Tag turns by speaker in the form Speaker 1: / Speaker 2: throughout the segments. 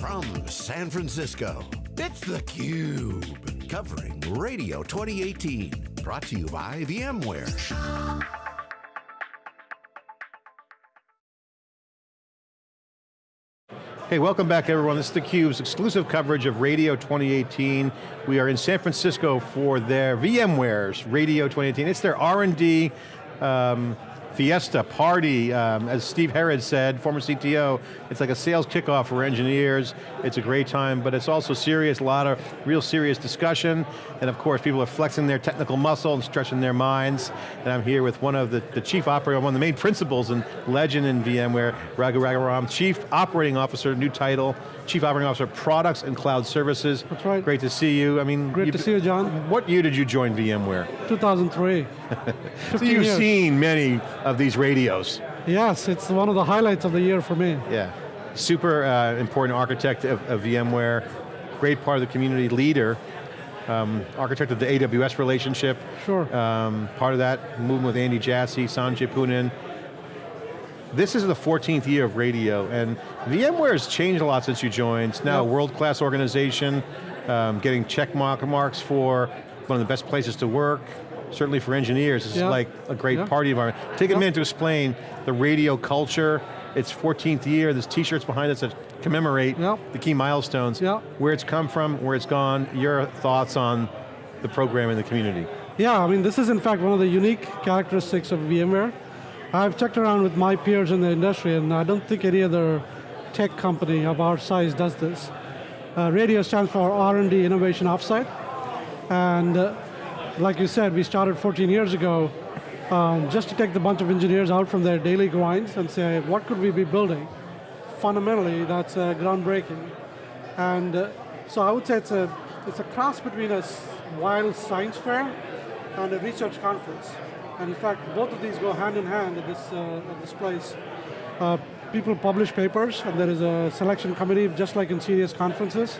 Speaker 1: From San Francisco, it's theCUBE. Covering Radio 2018. Brought to you by VMware.
Speaker 2: Hey, welcome back everyone. This is theCUBE's exclusive coverage of Radio 2018. We are in San Francisco for their VMware's Radio 2018. It's their R&D um, fiesta, party, um, as Steve Herrod said, former CTO, it's like a sales kickoff for engineers. It's a great time, but it's also serious, a lot of real serious discussion, and of course people are flexing their technical muscle and stretching their minds, and I'm here with one of the, the chief operator, one of the main principals and legend in VMware, Raghu Raghuram, Chief Operating Officer, new title, Chief Operating Officer, Products and Cloud Services.
Speaker 3: That's right.
Speaker 2: Great to see you. I mean,
Speaker 3: Great to see you, John.
Speaker 2: What year did you join VMware?
Speaker 3: 2003.
Speaker 2: so you've
Speaker 3: years.
Speaker 2: seen many of these radios.
Speaker 3: Yes, it's one of the highlights of the year for me.
Speaker 2: Yeah, super uh, important architect of, of, VMware, great part of the community leader, um, architect of the AWS relationship.
Speaker 3: Sure.
Speaker 2: Um, part of that, moving with Andy Jassy, Sanjay Poonen, this is the 14th year of radio, and VMware has changed a lot since you joined. It's now yep. a world-class organization, um, getting check mark marks for one of the best places to work, certainly for engineers, it's yep. like a great yep. party environment. Take a minute to explain the radio culture, its 14th year, there's t-shirts behind us that commemorate the key milestones, where it's come from, where it's gone, your thoughts on the program in the community.
Speaker 3: Yeah, I mean this is in fact one of the unique characteristics of VMware. I've checked around with my peers in the industry and I don't think any other tech company of our size does this. Uh, radio stands for R&D Innovation Offsite. And uh, like you said, we started 14 years ago um, just to take the bunch of engineers out from their daily grinds and say, what could we be building? Fundamentally, that's uh, groundbreaking. And uh, so I would say it's a, it's a cross between a wild science fair and a research conference. And in fact, both of these go hand in hand at this, uh, at this place. Uh, people publish papers, and there is a selection committee, just like in serious conferences.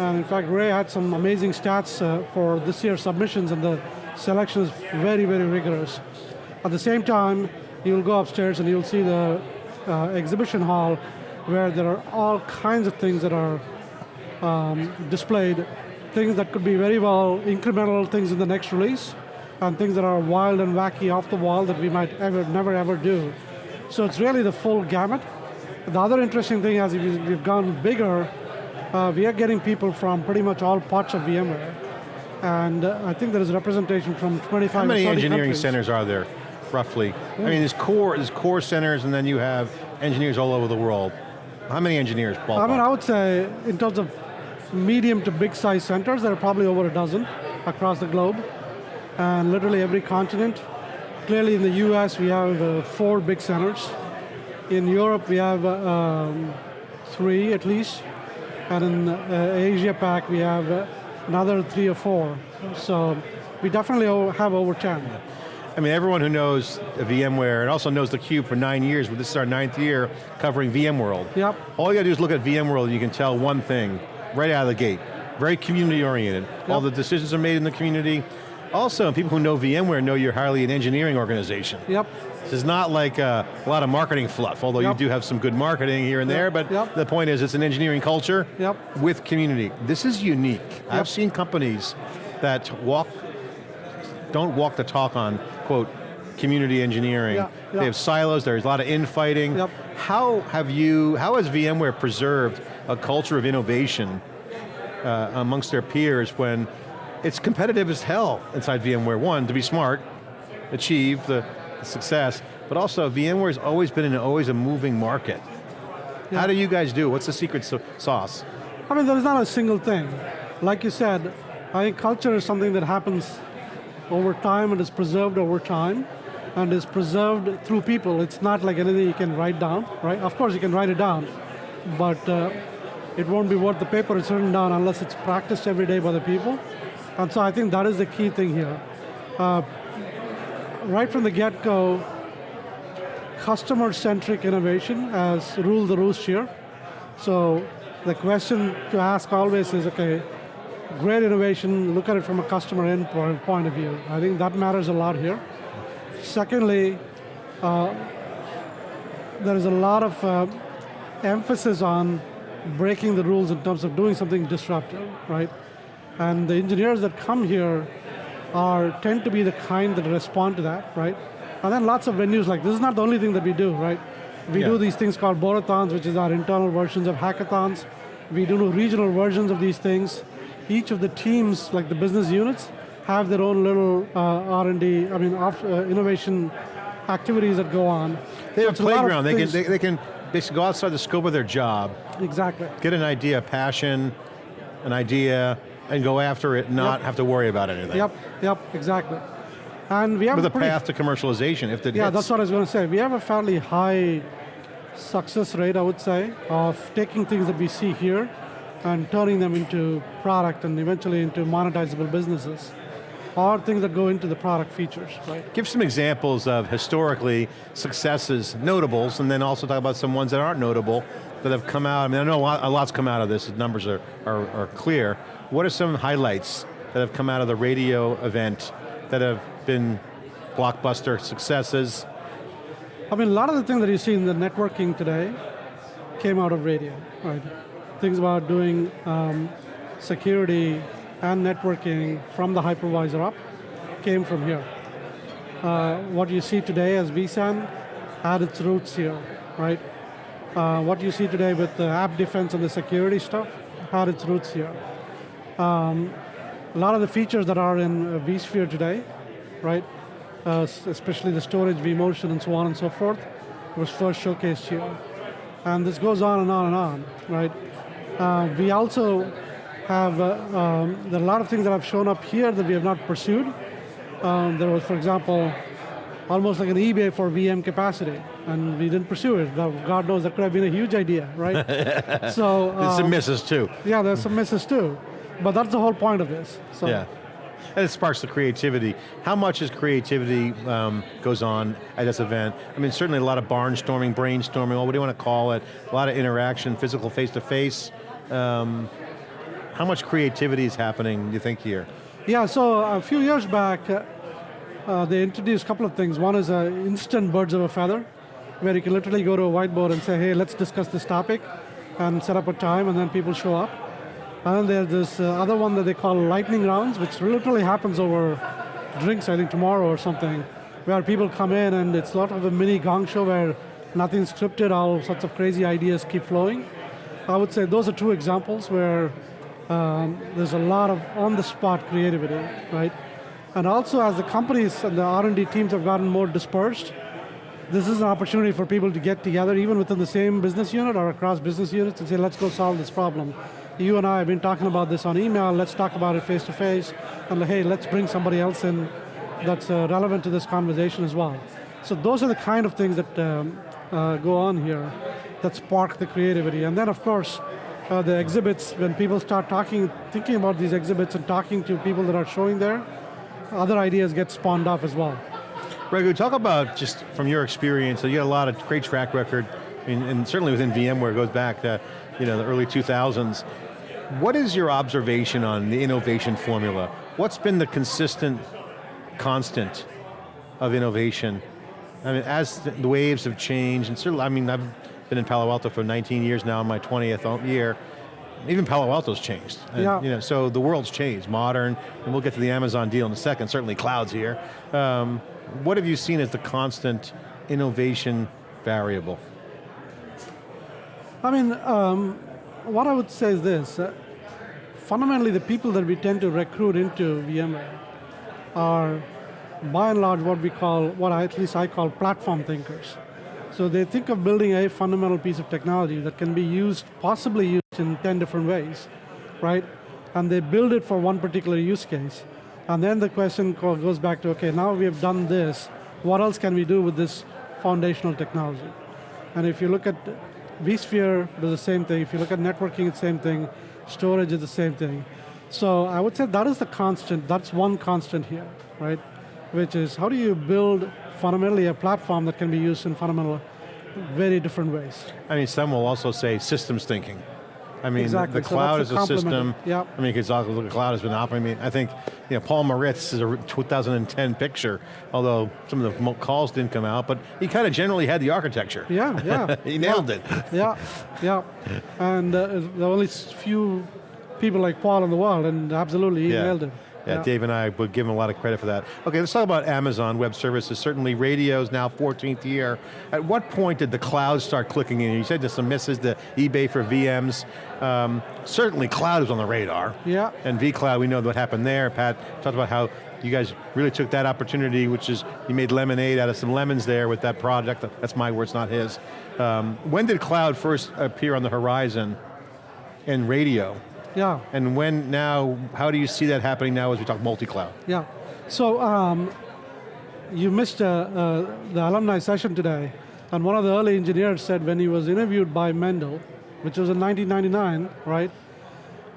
Speaker 3: And in fact, Ray had some amazing stats uh, for this year's submissions, and the selection is very, very rigorous. At the same time, you'll go upstairs and you'll see the uh, exhibition hall where there are all kinds of things that are um, displayed, things that could be very well incremental things in the next release, and things that are wild and wacky off the wall that we might ever, never ever do. So it's really the full gamut. The other interesting thing as we've gone bigger, uh, we are getting people from pretty much all parts of VMware. And uh, I think there is representation from 25
Speaker 2: How many engineering
Speaker 3: countries.
Speaker 2: centers are there, roughly? Yeah. I mean, there's core, there's core centers and then you have engineers all over the world. How many engineers, ballpark?
Speaker 3: I mean, I would say, in terms of medium to big size centers, there are probably over a dozen across the globe and literally every continent. Clearly in the US we have uh, four big centers. In Europe we have uh, um, three at least. And in uh, Asia Pac we have uh, another three or four. So we definitely have over 10.
Speaker 2: I mean, everyone who knows VMware and also knows theCUBE for nine years, but this is our ninth year covering VMworld.
Speaker 3: Yep.
Speaker 2: All you got to do is look at VMworld and you can tell one thing right out of the gate. Very community oriented. Yep. All the decisions are made in the community. Also, people who know VMware know you're highly an engineering organization.
Speaker 3: Yep.
Speaker 2: This is not like a, a lot of marketing fluff, although yep. you do have some good marketing here and yep. there, but yep. the point is it's an engineering culture with community. This is unique. I've seen companies that walk, don't walk the talk on, quote, community engineering. They have silos, there's a lot of infighting. How have you, how has VMware preserved a culture of innovation uh, amongst their peers when it's competitive as hell inside VMware. One, to be smart, achieve the, success, but also VMware's always been in always a moving market. Yeah. How do you guys do? What's the secret sauce?
Speaker 3: I mean, there is not a single thing. Like you said, I think culture is something that happens over time and is preserved over time and is preserved through people. It's not like anything you can write down, right? Of course you can write it down, but uh, it won't be worth the paper it's written down unless it's practiced every day by the people. And so I think that is the key thing here. Uh, right from the get-go, customer-centric innovation has ruled the roost here. So the question to ask always is, okay, great innovation, look at it from a customer end point of view. I think that matters a lot here. Secondly, uh, there is a lot of uh, emphasis on breaking the rules in terms of doing something disruptive, right? And the engineers that come here are tend to be the kind that respond to that, right? And then lots of venues like this is not the only thing that we do, right? We yeah. do these things called borathons, which is our internal versions of hackathons. We do regional versions of these things. Each of the teams, like the business units, have their own little uh, R&D, I mean, off, uh, innovation activities that go on.
Speaker 2: They have a playground, they can, they, they can basically go outside the scope of their job.
Speaker 3: Exactly.
Speaker 2: Get an idea, passion, an idea, and go after it, not yep. have to worry about anything.
Speaker 3: Yep, yep, exactly. And we have
Speaker 2: With
Speaker 3: a,
Speaker 2: path to commercialization, if
Speaker 3: it Yeah, hits. that's what I was going to say. We have a fairly high success rate, I would say, of taking things that we see here and turning them into product and eventually into monetizable businesses or things that go into the product features, right?
Speaker 2: Give some examples of historically successes, notables, and then also talk about some ones that aren't notable that have come out. I mean, I know a, lot, a lot's come out of this, the numbers are, are, are clear. What are some highlights that have come out of the radio event that have been blockbuster successes?
Speaker 3: I mean, a lot of the things that you see in the networking today came out of radio, right? Things about doing um, security and networking from the hypervisor up came from here. Uh, what you see today as vSAN had its roots here, right? Uh, what you see today with the app defense and the security stuff had its roots here. Um, a lot of the features that are in uh, vSphere today, right, uh, especially the storage, vMotion, and so on and so forth, was first showcased here. And this goes on and on and on, right? Uh, we also have, uh, um, there are a lot of things that have shown up here that we have not pursued. Um, there was, for example, almost like an eBay for VM capacity, and we didn't pursue it. God knows that could have been a huge idea, right?
Speaker 2: so there's some um, misses too.
Speaker 3: Yeah, there's some misses too, but that's the whole point of this. So.
Speaker 2: Yeah. And it sparks the creativity. How much is creativity um, goes on at this event? I mean, certainly a lot of barnstorming, brainstorming, what do you want to call it? A lot of interaction, physical face-to-face. -face. Um, how much creativity is happening, you think, here?
Speaker 3: Yeah, so a few years back, uh, uh, they introduced a couple of things. One is uh, instant birds of a feather, where you can literally go to a whiteboard and say, hey, let's discuss this topic, and set up a time, and then people show up. And then there's this uh, other one that they call lightning rounds, which literally happens over drinks, I think tomorrow or something, where people come in and it's sort of a mini gong show where nothing's scripted, all sorts of crazy ideas keep flowing. I would say those are two examples where um, there's a lot of on-the-spot creativity, right? And also as the companies and the R&D teams have gotten more dispersed, this is an opportunity for people to get together even within the same business unit or across business units and say, let's go solve this problem you and I have been talking about this on email, let's talk about it face to face, and hey, let's bring somebody else in that's uh, relevant to this conversation as well. So those are the kind of things that um, uh, go on here that spark the creativity. And then of course, uh, the exhibits, when people start talking, thinking about these exhibits and talking to people that are showing there, other ideas get spawned off as well.
Speaker 2: Raghu, talk about just from your experience, so you got a lot of great track record, and certainly within VMware, it goes back to you know, the early 2000s. What is your observation on the innovation formula? What's been the consistent constant of innovation? I mean, as the waves have changed, and certainly, I mean, I've been in Palo Alto for 19 years now, my 20th year, even Palo Alto's changed. And,
Speaker 3: yeah.
Speaker 2: You know, so the world's changed, modern, and we'll get to the Amazon deal in a second, certainly cloud's here. Um, what have you seen as the constant innovation variable?
Speaker 3: I mean, um, what I would say is this. Uh, fundamentally, the people that we tend to recruit into VMware are, by and large, what we call, what I, at least I call platform thinkers. So they think of building a fundamental piece of technology that can be used, possibly used in 10 different ways, right? And they build it for one particular use case. And then the question goes back to, okay, now we have done this, what else can we do with this foundational technology? And if you look at vSphere does the same thing. If you look at networking, it's the same thing. Storage is the same thing. So I would say that is the constant, that's one constant here, right? Which is how do you build fundamentally a platform that can be used in fundamental, very different ways.
Speaker 2: I mean, some will also say systems thinking. I mean,
Speaker 3: exactly.
Speaker 2: the
Speaker 3: so
Speaker 2: cloud is
Speaker 3: a
Speaker 2: a system.
Speaker 3: Yep.
Speaker 2: I mean, because the cloud has been operating. I mean, I think, you know, Paul Maritz is a 2010 picture, although some of the calls didn't come out, but he kind of generally had the architecture.
Speaker 3: Yeah, yeah.
Speaker 2: he nailed
Speaker 3: yeah.
Speaker 2: it.
Speaker 3: Yeah, yeah. And uh, there are only few people like Paul in the world, and absolutely he
Speaker 2: Yeah.
Speaker 3: nailed it.
Speaker 2: Yeah, Dave and I would give him a lot of credit for that. Okay, let's talk about Amazon Web Services. Certainly radio is now 14th year. At what point did the cloud start clicking in? You said there's some misses, the eBay for VMs. Um, certainly cloud was on the radar.
Speaker 3: Yeah.
Speaker 2: And vCloud, we know what happened there. Pat talked about how you guys really took that opportunity, which is, you made lemonade out of some lemons there with that project. That's my words, not his. Um, when did cloud first appear on the horizon in radio?
Speaker 3: Yeah.
Speaker 2: And when now, how do you see that happening now as we talk multi-cloud?
Speaker 3: Yeah. So um, you missed uh, uh, the alumni session today, and one of the early engineers said when he was interviewed by Mendel, which was in 1999, right?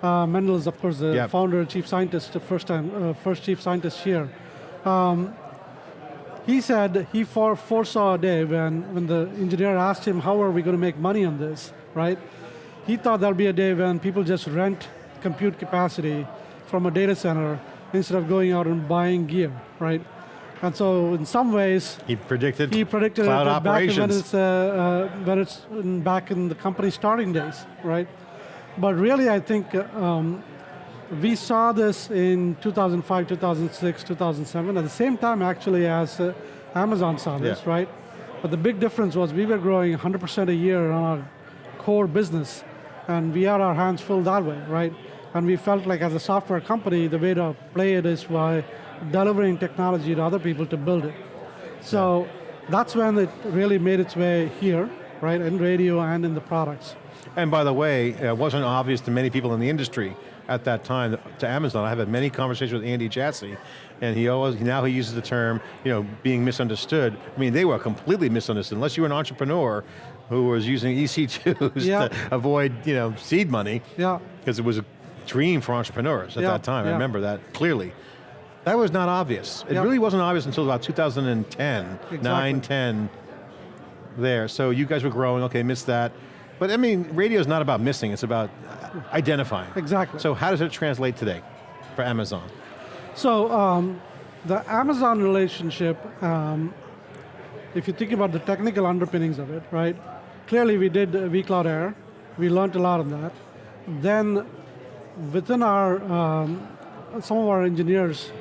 Speaker 3: Uh, Mendel is of course the
Speaker 2: Yep.
Speaker 3: founder and chief scientist, the first time, uh, first chief scientist here. Um, he said he foresaw a day when, when the engineer asked him, how are we going to make money on this, right? He thought there'll be a day when people just rent compute capacity from a data center instead of going out and buying gear, right? And so in some ways,
Speaker 2: He predicted
Speaker 3: he predicted
Speaker 2: cloud
Speaker 3: it back when
Speaker 2: operations.
Speaker 3: it's, uh, uh, when it's in, back in the company's starting days, right? But really, I think uh, um, we saw this in 2005, 2006, 2007, at the same time actually as uh, Amazon saw this,
Speaker 2: Yeah.
Speaker 3: right? But the big difference was we were growing 100% a year on our core business, and we had our hands full that way, right? And we felt like as a software company, the way to play it is by delivering technology to other people to build it. So that's when it really made its way here, right, in radio and in the products.
Speaker 2: And by the way, it wasn't obvious to many people in the industry at that time to Amazon. I've had many conversations with Andy Jassy, and he always, now he uses the term, you know, being misunderstood. I mean, they were completely misunderstood. Unless you were an entrepreneur who was using EC2s
Speaker 3: Yeah.
Speaker 2: to avoid, you know, seed money,
Speaker 3: Yeah,
Speaker 2: because it was a dream for entrepreneurs at
Speaker 3: Yeah,
Speaker 2: that time. I remember that clearly. That was not obvious. It really wasn't obvious until about 2010,
Speaker 3: Exactly.
Speaker 2: 9, 10, there. So you guys were growing, okay, missed that. But I mean, radio is not about missing, it's about identifying.
Speaker 3: Exactly.
Speaker 2: So how does it translate today for Amazon?
Speaker 3: So um, the Amazon relationship, um, if you think about the technical underpinnings of it, right? Clearly we did uh, vCloud Air. We learned a lot of that. Then within our, um, some of our engineers,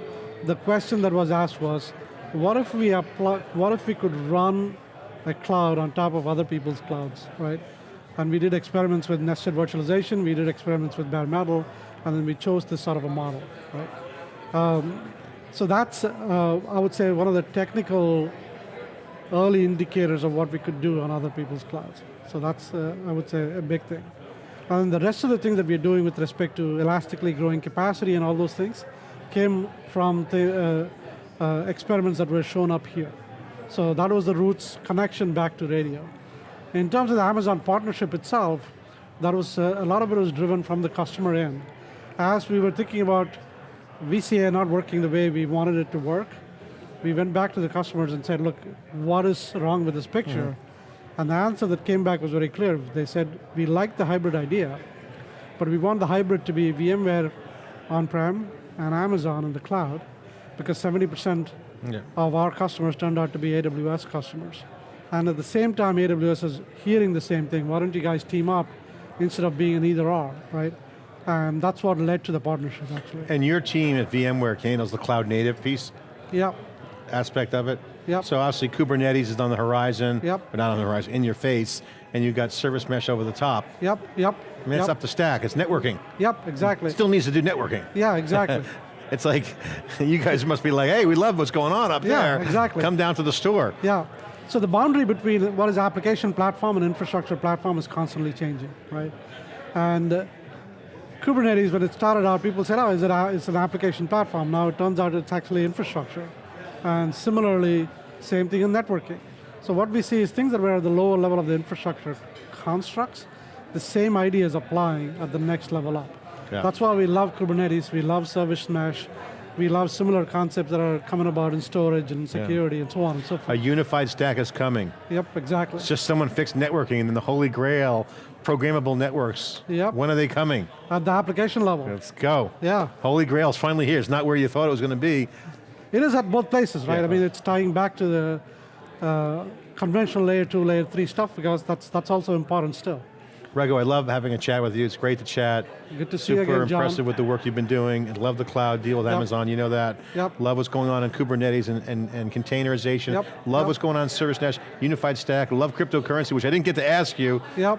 Speaker 3: the question that was asked was, what if we what if we could run a cloud on top of other people's clouds, right? And we did experiments with nested virtualization, we did experiments with bare metal, and then we chose this sort of a model, right? So that's, uh, I would say, one of the technical early indicators of what we could do on other people's clouds. So that's, uh, I would say, a big thing. And the rest of the things that we're doing with respect to elastically growing capacity and all those things came from the uh, uh, experiments that were shown up here. So that was the roots connection back to radio. In terms of the Amazon partnership itself, that was uh, a lot of it was driven from the customer end. As we were thinking about VCA not working the way we wanted it to work, we went back to the customers and said, look, what is wrong with this picture? Mm-hmm. And the answer that came back was very clear. They said, we like the hybrid idea, but we want the hybrid to be VMware on-prem and Amazon in the cloud, because 70%
Speaker 2: Yeah.
Speaker 3: of our customers turned out to be AWS customers. And at the same time, AWS is hearing the same thing. Why don't you guys team up instead of being an either or, right? And that's what led to the partnership, actually.
Speaker 2: And your team at VMware handles the cloud native piece
Speaker 3: Yeah,
Speaker 2: aspect of it?
Speaker 3: Yep.
Speaker 2: So obviously Kubernetes is on the horizon,
Speaker 3: Yep.
Speaker 2: but not on the horizon, in your face, and you've got service mesh over the top.
Speaker 3: yep, yep.
Speaker 2: I mean, it's up the stack, it's networking.
Speaker 3: Yep, exactly.
Speaker 2: Still needs to do networking.
Speaker 3: yeah, exactly.
Speaker 2: It's like, you guys must be like, hey, we love what's going on up
Speaker 3: Yeah,
Speaker 2: there.
Speaker 3: exactly.
Speaker 2: Come down to the store.
Speaker 3: Yeah. So the boundary between what is application platform and infrastructure platform is constantly changing, right? And uh, Kubernetes, when it started out, people said, oh, is it a, it's an application platform. Now it turns out it's actually infrastructure. And similarly, same thing in networking. So what we see is things that were at the lower level of the infrastructure constructs, the same idea is applying at the next level up.
Speaker 2: Yeah.
Speaker 3: That's why we love Kubernetes, we love service mesh, we love similar concepts that are coming about in storage and security and so on and so forth.
Speaker 2: A unified stack is coming.
Speaker 3: Yep, exactly.
Speaker 2: It's just someone fixed networking and then the holy grail programmable networks.
Speaker 3: Yep.
Speaker 2: When are they coming?
Speaker 3: At the application level.
Speaker 2: Let's go.
Speaker 3: Yeah.
Speaker 2: Holy grail is finally here. It's not where you thought it was going to be.
Speaker 3: It is at both places, right?
Speaker 2: Yeah.
Speaker 3: I mean, it's tying back to the uh, conventional layer two, layer three stuff because that's that's also important still.
Speaker 2: Raghu, I love having a chat with you. It's great to chat.
Speaker 3: Good to see
Speaker 2: Super
Speaker 3: you again, John.
Speaker 2: impressive with the work you've been doing. And love the cloud deal with
Speaker 3: Yep.
Speaker 2: Amazon, you know that.
Speaker 3: Yep.
Speaker 2: Love what's going on in Kubernetes and, and, and containerization.
Speaker 3: Yep.
Speaker 2: Love
Speaker 3: Yep.
Speaker 2: what's going on in Service Mesh, Unified Stack. Love cryptocurrency, which I didn't get to ask you.
Speaker 3: Yep.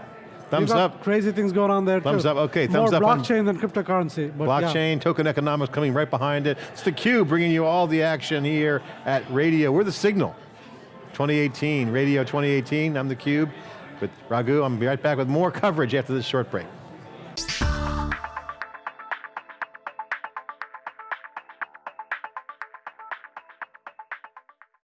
Speaker 2: Thumbs up.
Speaker 3: Crazy things going on there
Speaker 2: Thumbs
Speaker 3: too.
Speaker 2: up, okay,
Speaker 3: More
Speaker 2: thumbs up on-
Speaker 3: blockchain than cryptocurrency. But yeah.
Speaker 2: Blockchain, token economics coming right behind it. It's theCUBE bringing you all the action here at Radio. We're the signal. 2018, Radio 2018, I'm theCUBE with Raghu. I'm be right back with more coverage after this short break.